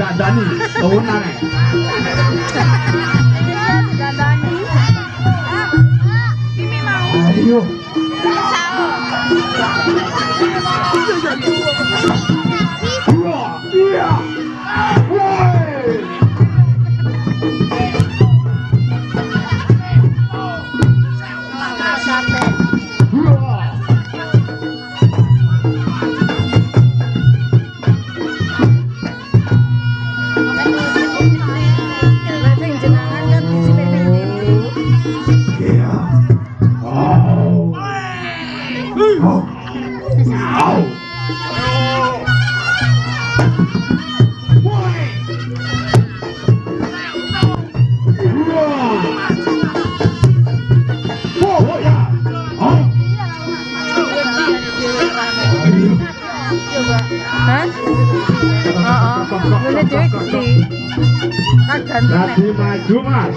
dadani, kau nang. xạo Hả? Ờ, ờ, nó chơi cái gì? Nó cần thế này.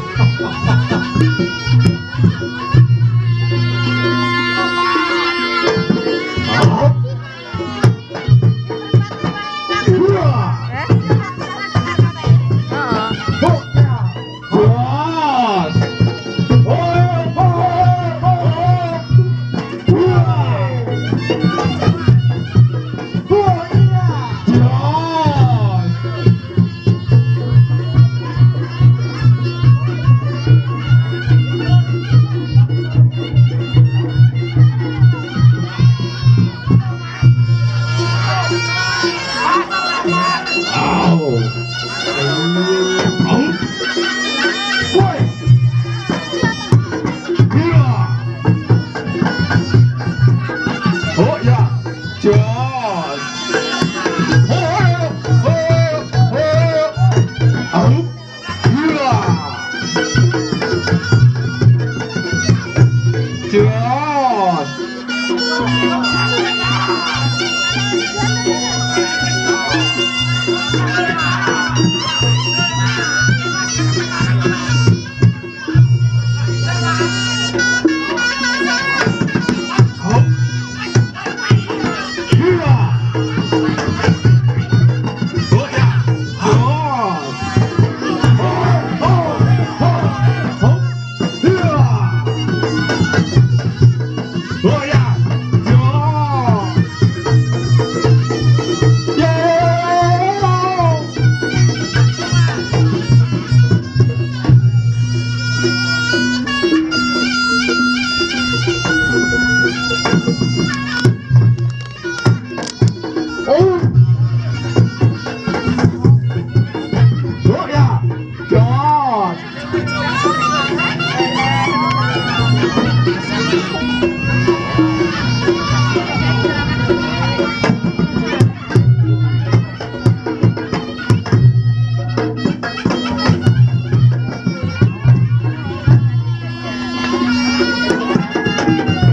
好，好，快，哥，好。呀，走。